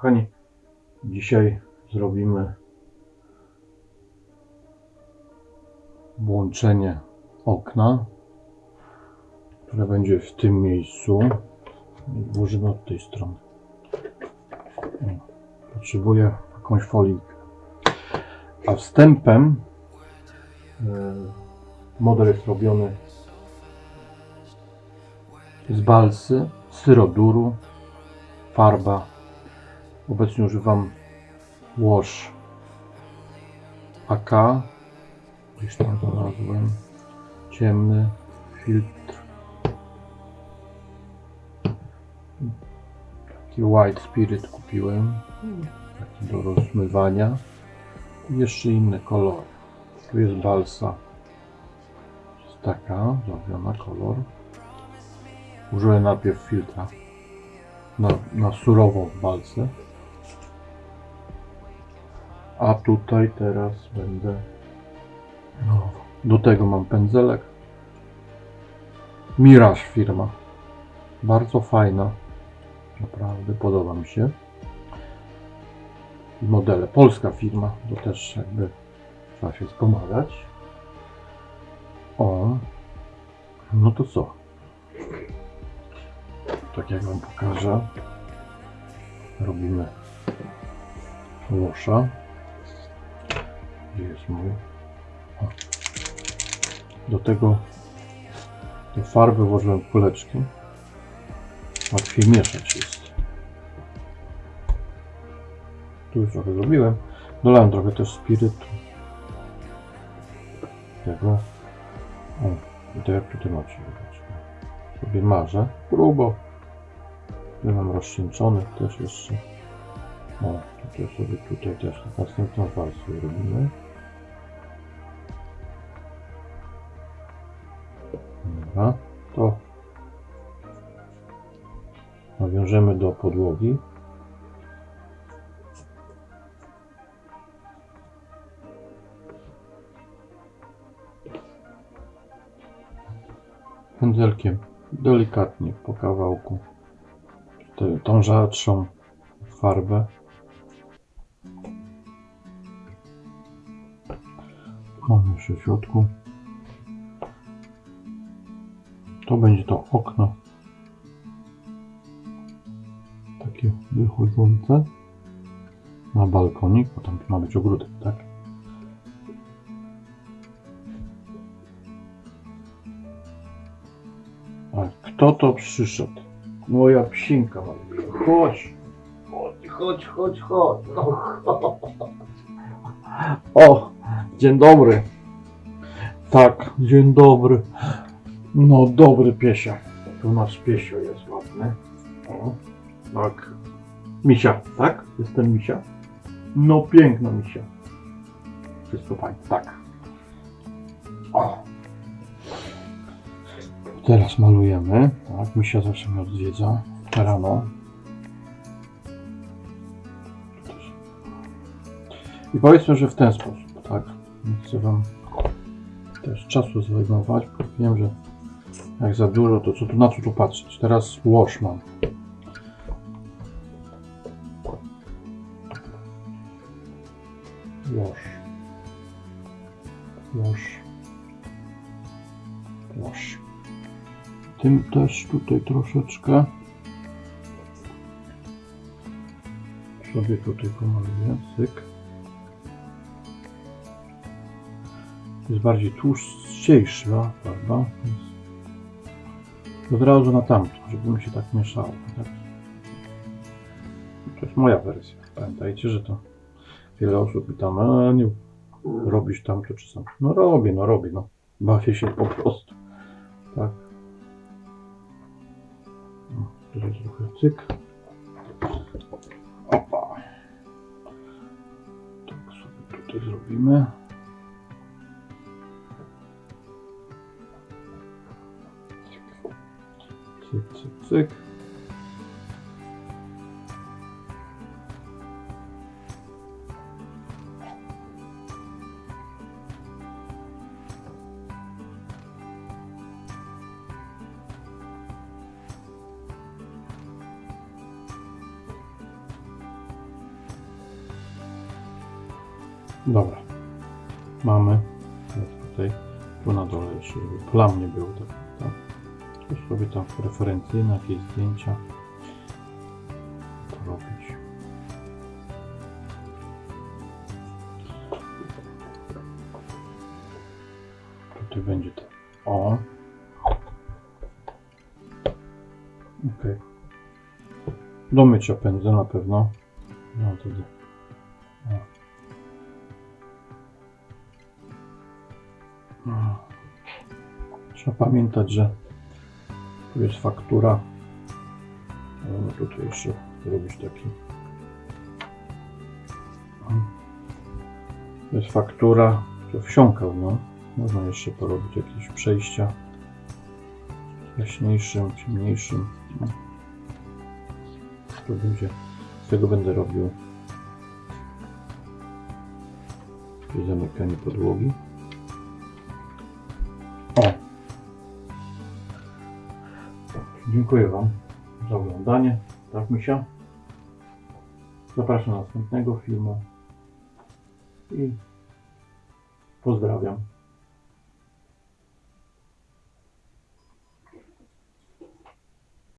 Kochani, dzisiaj zrobimy włączenie okna, które będzie w tym miejscu. Włożymy od tej strony. Potrzebuję jakąś folikę. A wstępem e, model jest robiony z balsy, syroduru, farba. Obecnie używam Wash AK. Gdzieś tam znalazłem. Ciemny filtr. Taki White Spirit kupiłem. Taki do rozmywania. I jeszcze inne kolory. Tu jest balsa. Jest taka, zrobiona kolor. Użyłem najpierw filtra na, na surową balsę. A tutaj teraz będę. No, do tego mam pędzelek. Mirage firma. Bardzo fajna. Naprawdę podoba mi się. I modele. Polska firma. To też jakby trzeba się wspomagać. O. No to co? Tak jak Wam pokażę. Robimy łosza. Gdzie jest? O. Do tego do farby włożyłem kuleczki. Łatwiej mieszać jest. Tu już trochę zrobiłem. Dolałem trochę też spirytu. Tego. O, to jak tutaj macie. Sobie marzę. Grubo. Tu mam rozcieńczony też jeszcze. O, tutaj sobie tutaj też następną warstwę robimy. Dobra, to nawiążemy do podłogi. Pędzelkiem delikatnie po kawałku tą rzadszą farbę. Mam już w środku. To będzie to okno. Takie wychodzące na balkonik, bo tam ma być ogródek, tak? A kto to przyszedł? Moja psinka. Chodź. Chodź, chodź, chodź, chodź. O, dzień dobry. Tak, dzień dobry. No, dobry piesia. Tu nasz piesio jest ładny. O, tak. Misia, tak? Jestem misia? No, piękna misia. Wszystko fajnie, tak. O. Teraz malujemy. Tak, misia zawsze mnie odwiedza rano. I powiedzmy, że w ten sposób, tak? Nie chcę Wam też czasu bo wiem, że jak za dużo, to co tu, na co tu patrzeć? Teraz łoż mam. Łoż. Łoż. Łoż. Tym też tutaj troszeczkę sobie tutaj pomaluję, cyk. Jest bardziej tłuszczejsza, prawda? Więc od razu na tamto, żeby mi się tak mieszało. Tak? To jest moja wersja. Pamiętajcie, że to wiele osób mi tam, nie robisz tamto czy sam. No robię, no robię, no. Bawię się po prostu. Tak. No, tutaj trochę cyk. Opa. Tak sobie tutaj zrobimy. Cyk, cyk, cyk. Dobra, mamy tutaj, tu na dole jeszcze, żeby plam nie było. Tak. Tu sobie tam referencyjne jakieś zdjęcia porobić. Tutaj będzie to. O. Okej. Do mycia pędzę na pewno. No to o. O. Trzeba pamiętać, że tu jest faktura. Ale No tutaj jeszcze zrobić taki. To jest faktura, to wsiąkał, no. Można jeszcze porobić jakieś przejścia jaśniejszym, ciemniejszym. No. To będzie, z tego będę robił zamykanie podłogi. Dziękuję Wam za oglądanie. Tak, Misia? Zapraszam do następnego filmu i pozdrawiam.